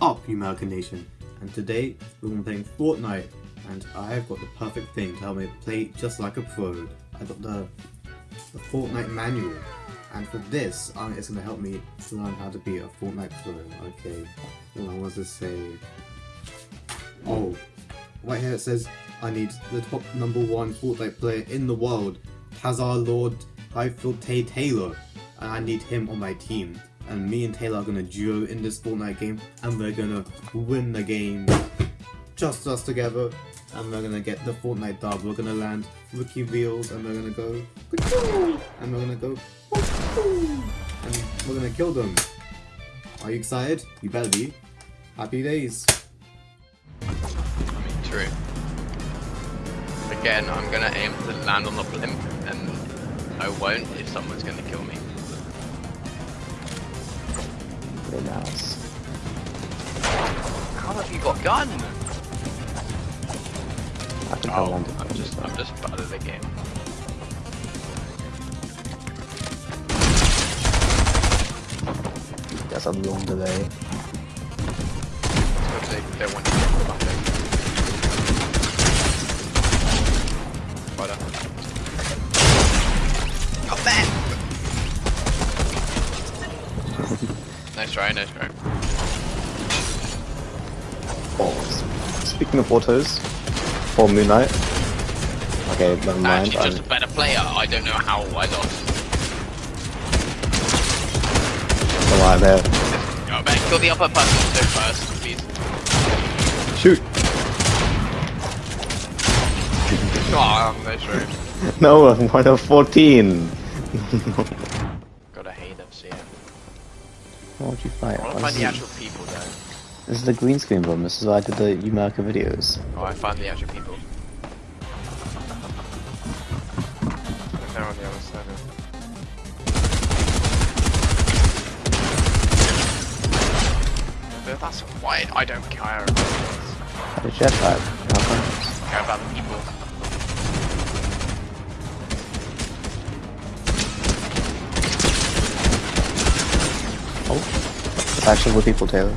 up, you American Nation? And today, we're going to be playing Fortnite, and I've got the perfect thing to help me play just like a pro. I got the, the Fortnite manual, and for this, um, it's going to help me to learn how to be a Fortnite pro. Okay, what I want to say... Oh, right here it says, I need the top number one Fortnite player in the world, Tazar Lord Highfield Tay Taylor, and I need him on my team and me and Taylor are gonna duo in this Fortnite game, and we're gonna win the game, just us together, and we're gonna get the Fortnite dub. We're gonna land rookie wheels, and we're gonna go, and we're gonna go, and we're gonna kill them. Are you excited? You better be. Happy days. I mean, true. Again, I'm gonna aim to land on the blimp, and I won't if someone's gonna kill me. Very nice. How have you got gun? I think I Oh, landed I'm just, I'm just bad at the game. That's a long delay. Because they don't want to get the bucket. Try, nice try. Oh, speaking of autos, for Moon Knight. Okay, never I'm mind. actually just a better player. I don't know how I lost. I'm right there. Oh man, kill the upper person so first, please. Shoot! Ah, oh, try. No, I'm one of 14! Gotta hate FC. What would you fight? I wanna find is the it? actual people though. This is the green screen room. This is why I did the Umerica videos. Oh, I found the actual people. They're on the other side. But that's why I don't care about this. Have a jetpack. How come? I care about the people. Oh, actually with people, Taylor. Yeah,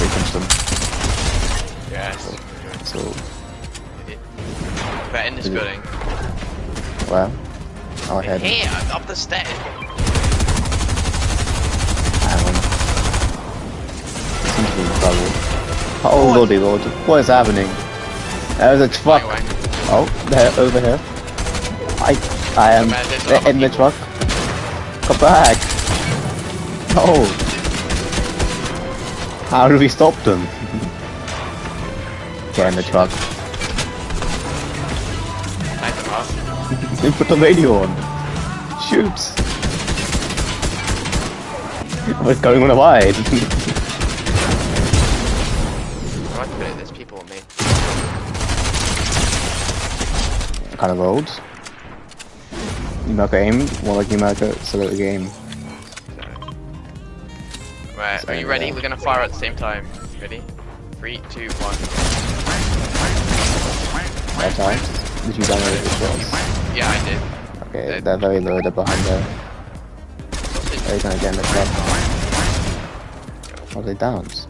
we punched them. Yes. So, They're in this Is it- building. well, our head. Here, up the stairs. Seems to be in trouble. Oh lordy lord, what is happening? There's a truck. Oh, they're over here. I, I am they're in the truck. Come back. No. How do we stop them? Get in the truck. They put the radio on. Shoot. What's going on a wide? I like to put it, there's people on me. kind of rolled. Numerica aim, more like numerica select the game. Right, are you ready? We're gonna fire at the same time. Ready? Three, two, one. That time. Did you download this was? Yeah, I did. Okay, Dead. they're very low, they're behind there. Are you gonna get in the truck? Are they downs?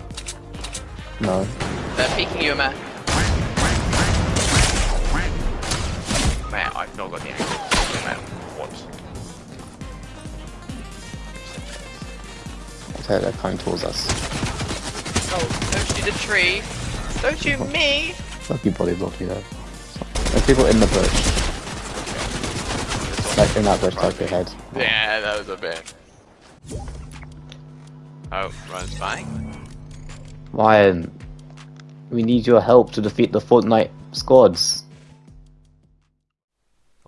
No. They're peeking you, man. Man, I've not got the angle. I they're coming towards us. Oh, don't shoot the tree. Don't shoot me. Lucky body block you. There's people in the bush. Like in that bush, like your head. Yeah, that was a bit. Oh, runs back. Ryan, we need your help to defeat the Fortnite squads.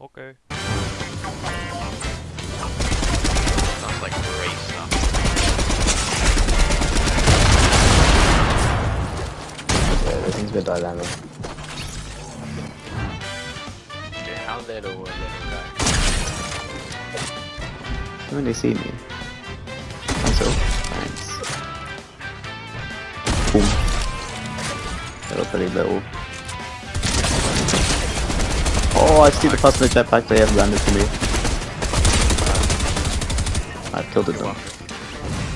Okay. Yeah, this thing's a bit dynamic. Dude, how little will little guy? When they see me. Also, thanks. Boom. They look pretty little. Oh, I see the the jetpack. They have landed to me. I've killed it though.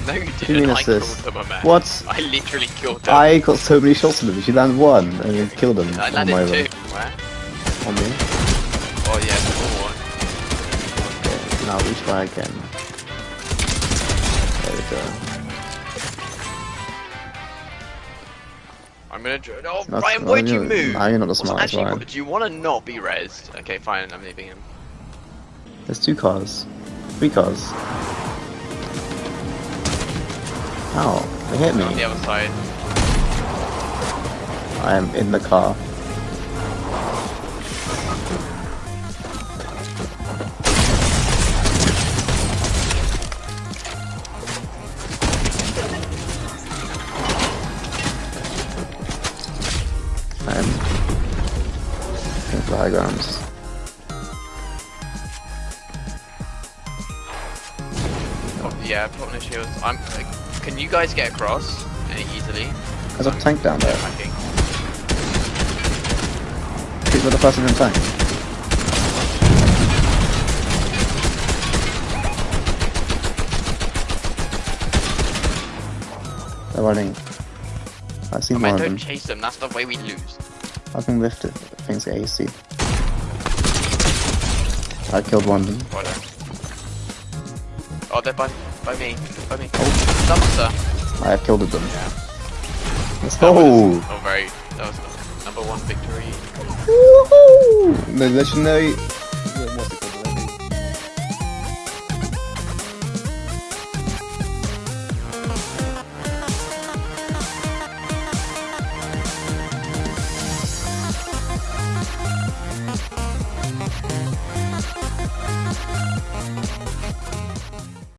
No, you you didn't. mean I assist? killed them, man. What? I literally killed them. I got so many shots on them. She landed one and then killed them. I on landed my two. Where? On me. Oh yeah, four. Okay, now we try again. There we go. I'm gonna. Oh, That's- Ryan, why'd now you move? now you're not the smartest, actually, Ryan. Do you want to not be rezzed? Okay, fine. I'm leaving him. There's two cars. Three cars. Ow, they hit On the me. other side. I am in the car. I'm looking for high grounds. Oh, yeah, put on the shields. I'm. Uh, can you guys get across easily? There's a tank down there. Attacking. Shoot with the person in the tank. They're running. I see Oh, one man, don't chase them. That's the way we lose. I can lift it. Things get AC. I killed one of them. Oh, they're by by me. By me. Oh, uh, dumpster. I have killed them. Yeah. Let's go! was- Oh, very. That was the number one victory. Woohoo! The legendary. What's it called?